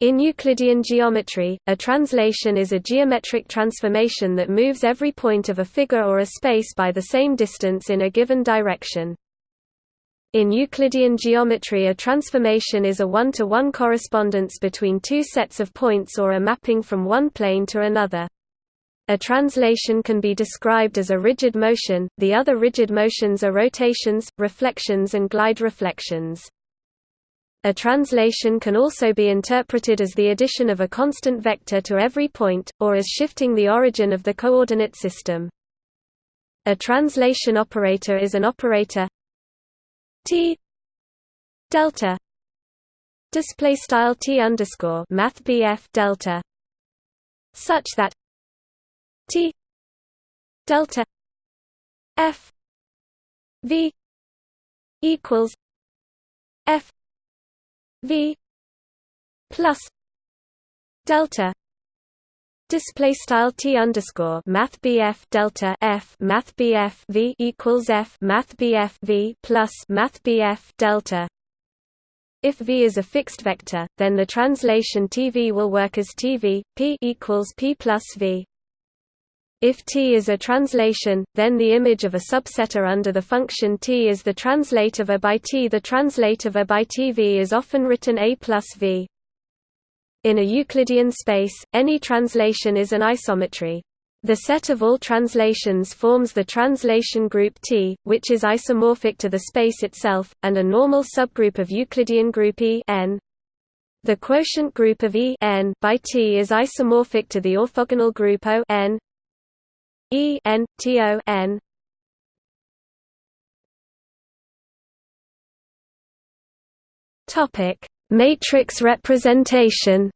In Euclidean geometry, a translation is a geometric transformation that moves every point of a figure or a space by the same distance in a given direction. In Euclidean geometry a transformation is a one-to-one -one correspondence between two sets of points or a mapping from one plane to another. A translation can be described as a rigid motion, the other rigid motions are rotations, reflections and glide reflections. A translation can also be interpreted as the addition of a constant vector to every point, or as shifting the origin of the coordinate system. A translation operator is an operator t delta display style t underscore math delta such that t delta f v equals f v plus delta Display style t underscore math bf delta f math bf v equals f math bf v plus math bf delta. If v is a fixed vector, then the translation tv will work as tv p equals p plus v. If T is a translation, then the image of a subsetter under the function T is the translate of A by T. The translate of A by TV is often written A plus V. In a Euclidean space, any translation is an isometry. The set of all translations forms the translation group T, which is isomorphic to the space itself, and a normal subgroup of Euclidean group E n. The quotient group of E n by T is isomorphic to the orthogonal group O n E N T O N Topic: Matrix representation.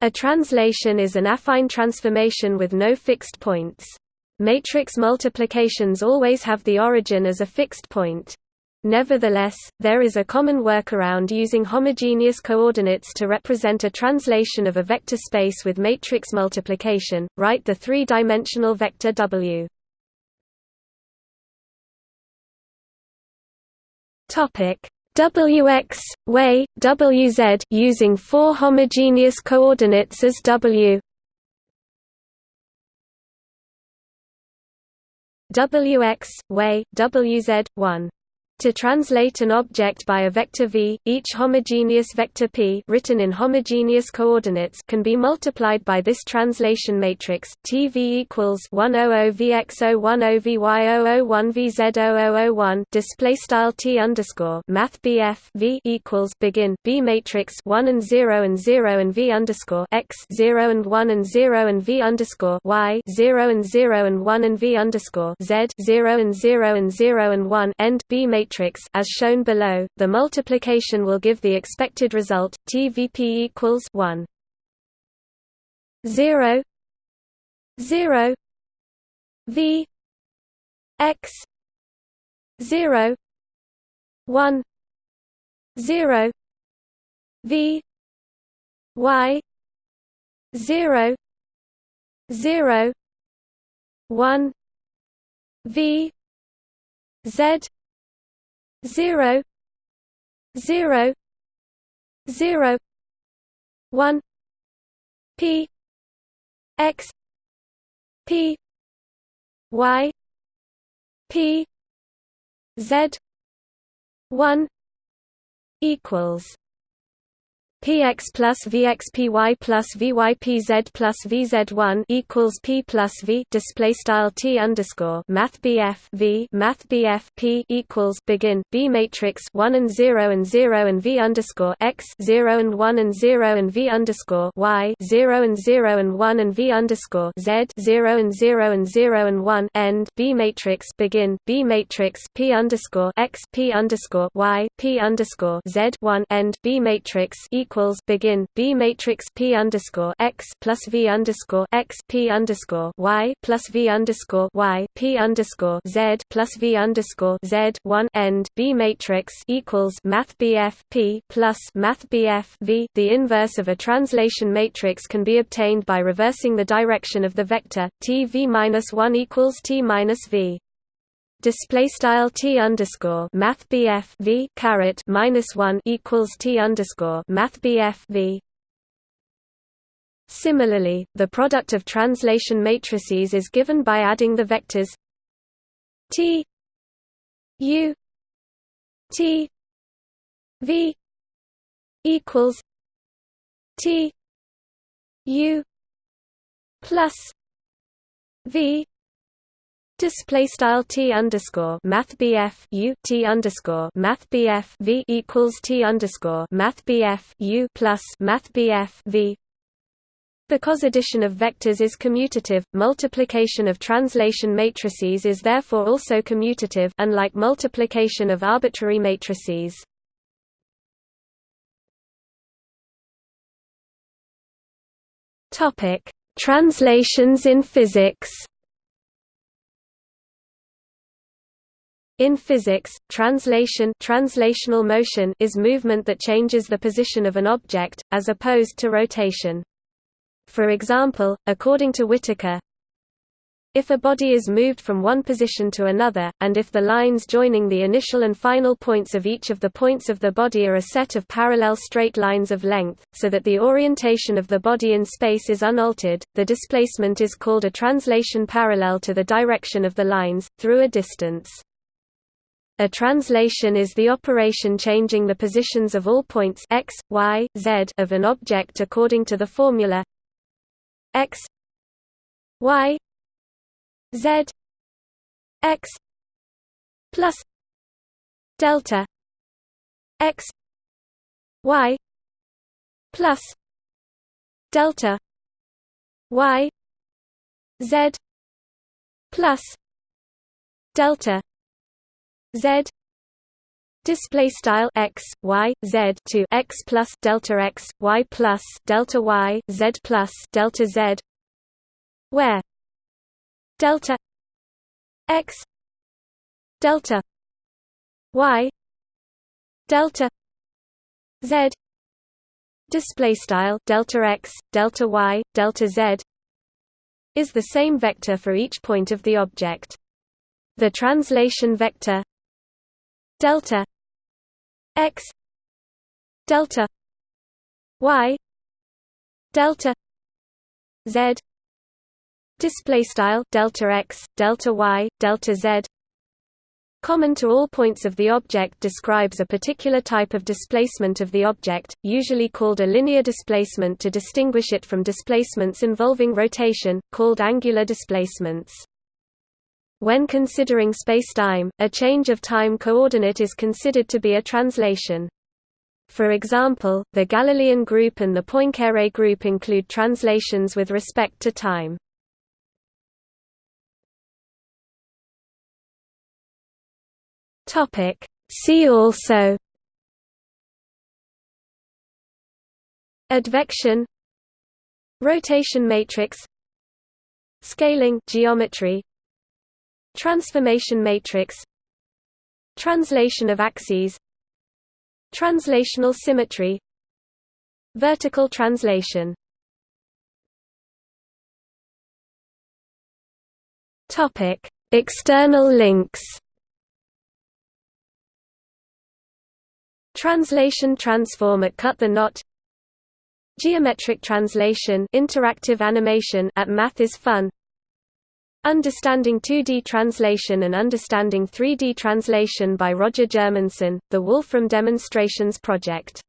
A translation is an affine transformation with no fixed points. Matrix multiplications always have the origin as a fixed point. Nevertheless, there is a common workaround using homogeneous coordinates to represent a translation of a vector space with matrix multiplication. Write the three-dimensional vector W. Topic Wx, way, Wz using four homogeneous coordinates as W Wx, way, Wz, 1 to translate an object by a vector v, each homogeneous vector p written in homogeneous coordinates can be multiplied by this translation matrix TV equals 100 vx010 vy001 vz0001 display style t underscore math v equals begin b matrix 1 and 0 and 0 and v underscore x 0 and 1 and 0 and v underscore y 0 and 0 and 1 and v underscore z 0 and 0 and 0 and 1 end b matrix matrix as shown below, the multiplication will give the expected result TVP equals 1 0 0 V. X. 0 1 0 V. Y. 0 0 1 V. Z zero zero zero one P X P Y P Z one equals px plus vxpy plus vypz plus vz1 equals p plus v display style t underscore math bf v math bf p equals begin b matrix 1 and 0 and 0 and v underscore x 0 and 1 and 0 and v underscore y 0 and 0 and 1 and v underscore z 0 and 0 and 0 and 1 end b matrix begin b matrix p underscore x p underscore y p underscore z 1 end b matrix equals equals begin B matrix P underscore x plus V underscore x P underscore y plus V underscore y P underscore Z plus V underscore Z one end B matrix equals Math BF P plus Math BF V. The inverse of a translation matrix can be obtained by reversing the direction of the vector T V minus one equals T minus V. display style t underscore math bf v caret minus one equals t underscore math bf v. Similarly, the product of translation matrices is given by adding the vectors t u t v equals t u plus v Display style t underscore math u t underscore math v equals t underscore math u plus math v. Because addition of vectors is commutative, multiplication of translation matrices is therefore also commutative, unlike multiplication of arbitrary matrices. Topic: Translations in physics. In physics, translation translational motion is movement that changes the position of an object, as opposed to rotation. For example, according to Whittaker, if a body is moved from one position to another, and if the lines joining the initial and final points of each of the points of the body are a set of parallel straight lines of length, so that the orientation of the body in space is unaltered, the displacement is called a translation parallel to the direction of the lines, through a distance. A translation is the operation changing the positions of all points x, y, z of an object according to the formula x y z x plus delta x y plus delta y z plus delta z display style x y z to x plus delta x y plus delta y z plus delta z where delta x delta y delta z display style delta x delta y delta z is the same vector for each point of the object. The translation vector delta x delta y delta z display style delta x delta y delta z common to all points of the object describes a particular type of displacement of the object usually called a linear displacement to distinguish it from displacements involving rotation called angular displacements when considering spacetime, a change of time coordinate is considered to be a translation. For example, the Galilean group and the Poincare group include translations with respect to time. See also Advection Rotation matrix Scaling geometry Transformation matrix Translation of axes Translational symmetry Vertical translation External links. Translation transform at Cut the Knot. Geometric translation interactive animation at Math is Fun. Understanding 2D Translation and Understanding 3D Translation by Roger Germundsson, the Wolfram Demonstrations Project